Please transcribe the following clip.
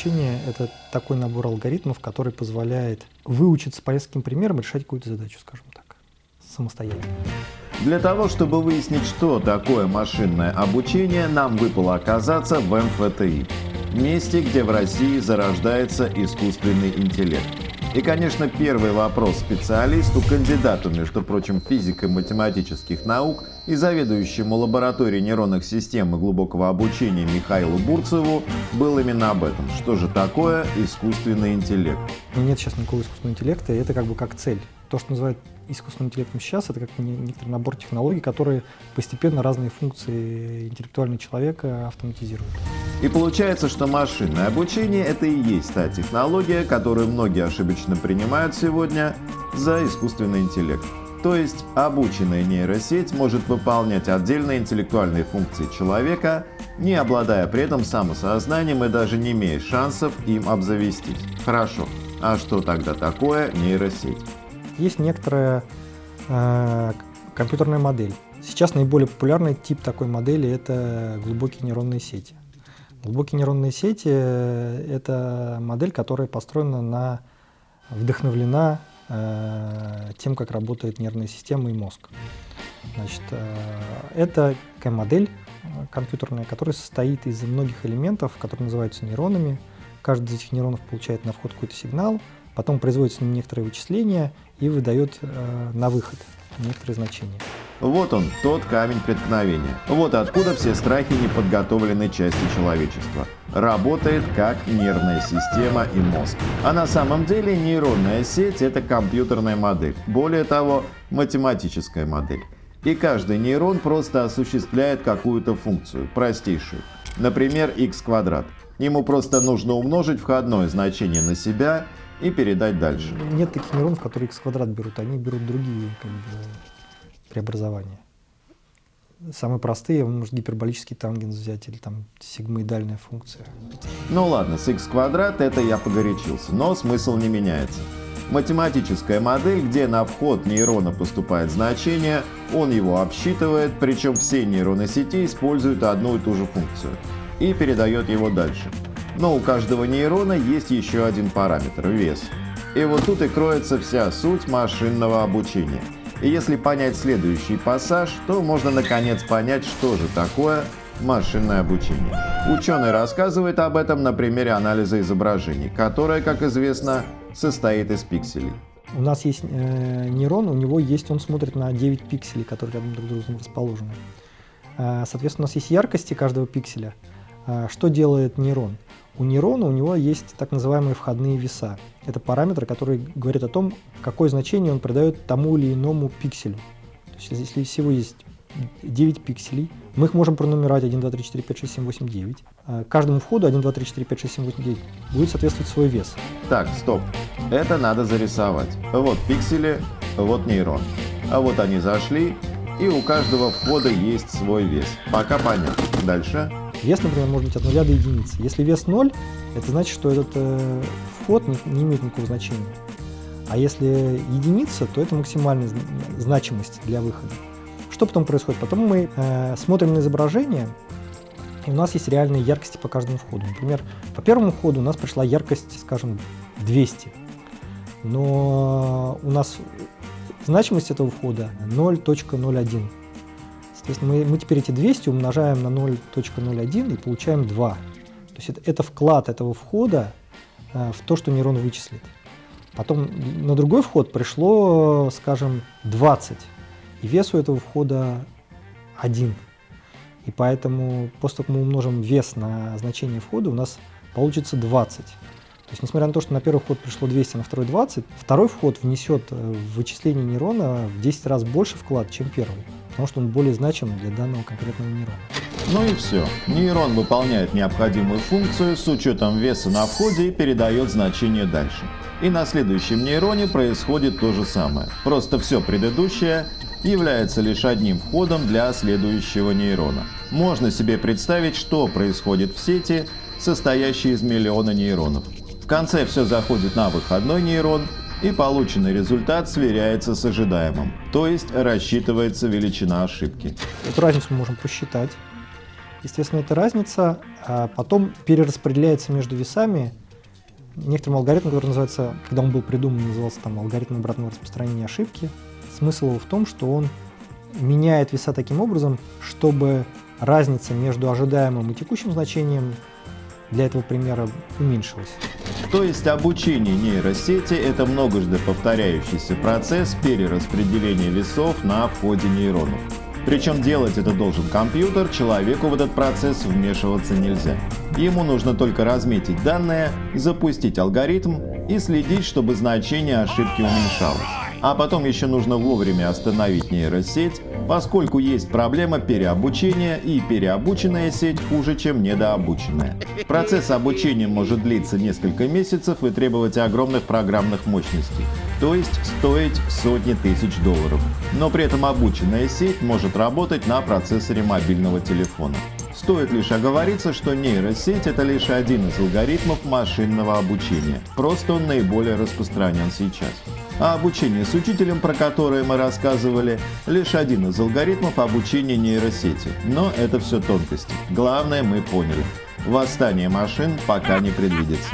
обучение — это такой набор алгоритмов, который позволяет выучиться по нескольким примерам решать какую-то задачу, скажем так, самостоятельно. Для того, чтобы выяснить, что такое машинное обучение, нам выпало оказаться в МФТИ, месте, где в России зарождается искусственный интеллект. И, конечно, первый вопрос специалисту, кандидату, между прочим, физико-математических наук и заведующему лабораторией нейронных систем и глубокого обучения Михаилу Бурцеву был именно об этом. Что же такое искусственный интеллект? Нет сейчас никакого искусственного интеллекта, это как бы как цель. То, что называют искусственным интеллектом сейчас, это как некоторый набор технологий, которые постепенно разные функции интеллектуального человека автоматизируют. И получается, что машинное обучение — это и есть та технология, которую многие ошибочно принимают сегодня за искусственный интеллект. То есть обученная нейросеть может выполнять отдельные интеллектуальные функции человека, не обладая при этом самосознанием и даже не имея шансов им обзавестись. Хорошо, а что тогда такое нейросеть? Есть некоторая э, компьютерная модель. Сейчас наиболее популярный тип такой модели — это глубокие нейронные сети. Глубокие нейронные сети — это модель, которая построена на, вдохновлена э, тем, как работает нервная система и мозг. Значит, э, это такая модель э, компьютерная, которая состоит из многих элементов, которые называются нейронами. Каждый из этих нейронов получает на вход какой-то сигнал, потом производит с ним некоторые вычисления и выдает э, на выход некоторые значения. Вот он, тот камень преткновения. Вот откуда все страхи неподготовленной части человечества. Работает как нервная система и мозг. А на самом деле нейронная сеть — это компьютерная модель. Более того, математическая модель. И каждый нейрон просто осуществляет какую-то функцию, простейшую. Например, x квадрат. Ему просто нужно умножить входное значение на себя и передать дальше. Нет таких нейронов, которые x квадрат берут, они берут другие как бы, преобразования. Самые простые, может гиперболический тангенс взять или там сигмоидальная функция. Ну ладно, с x квадрат это я погорячился, но смысл не меняется. Математическая модель, где на вход нейрона поступает значение, он его обсчитывает, причем все нейроны сети используют одну и ту же функцию и передает его дальше. Но у каждого нейрона есть еще один параметр – вес. И вот тут и кроется вся суть машинного обучения. И если понять следующий пассаж, то можно наконец понять, что же такое машинное обучение. Ученый рассказывает об этом на примере анализа изображений, которое, как известно, состоит из пикселей. У нас есть э, нейрон, у него есть, он смотрит на 9 пикселей, которые рядом друг с другом расположены. Э, соответственно, у нас есть яркости каждого пикселя. Э, что делает нейрон? У нейрона у него есть так называемые входные веса. Это параметры, которые говорят о том, какое значение он придает тому или иному пикселю. То есть, если всего есть 9 пикселей, мы их можем пронумеровать 1, 2, 3, 4, 5, 6, 7, 8, 9. Каждому входу 1, 2, 3, 4, 5, 6, 7, 8, 9 будет соответствовать свой вес. Так, стоп. Это надо зарисовать. Вот пиксели, вот нейрон. А вот они зашли, и у каждого входа есть свой вес. Пока понятно. Дальше. Вес, например, может быть от 0 до единицы. Если вес 0, это значит, что этот э, вход не, не имеет никакого значения. А если единица, то это максимальная значимость для выхода. Что потом происходит? Потом мы э, смотрим на изображение, и у нас есть реальные яркости по каждому входу. Например, по первому входу у нас пришла яркость, скажем, 200. Но у нас значимость этого входа 0.01. Соответственно, мы, мы теперь эти 200 умножаем на 0.01 и получаем 2. То есть это, это вклад этого входа э, в то, что нейрон вычислит. Потом на другой вход пришло, скажем, 20, и вес у этого входа 1. И поэтому после того, как мы умножим вес на значение входа, у нас получится 20. То есть, несмотря на то, что на первый вход пришло 200, а на второй 20, второй вход внесет э, в вычисление нейрона в 10 раз больше вклад, чем первый, потому что он более значим для данного конкретного нейрона. Ну и все. Нейрон выполняет необходимую функцию с учетом веса на входе и передает значение дальше. И на следующем нейроне происходит то же самое. Просто все предыдущее является лишь одним входом для следующего нейрона. Можно себе представить, что происходит в сети, состоящей из миллиона нейронов конце все заходит на выходной нейрон, и полученный результат сверяется с ожидаемым, то есть рассчитывается величина ошибки. Эту разницу мы можем посчитать. Естественно, эта разница а потом перераспределяется между весами некоторым алгоритмом, который называется, когда он был придуман, назывался там алгоритм обратного распространения ошибки. Смысл его в том, что он меняет веса таким образом, чтобы разница между ожидаемым и текущим значением для этого примера уменьшилась. То есть обучение нейросети – это многожды повторяющийся процесс перераспределения весов на входе нейронов. Причем делать это должен компьютер, человеку в этот процесс вмешиваться нельзя. Ему нужно только разметить данные, запустить алгоритм и следить, чтобы значение ошибки уменьшалось. А потом еще нужно вовремя остановить нейросеть, поскольку есть проблема переобучения и переобученная сеть хуже, чем недообученная. Процесс обучения может длиться несколько месяцев и требовать огромных программных мощностей, то есть стоить сотни тысяч долларов. Но при этом обученная сеть может работать на процессоре мобильного телефона. Стоит лишь оговориться, что нейросеть это лишь один из алгоритмов машинного обучения, просто он наиболее распространен сейчас. А обучение с учителем, про которое мы рассказывали, лишь один из алгоритмов обучения нейросети. Но это все тонкости. Главное мы поняли. Восстание машин пока не предвидится.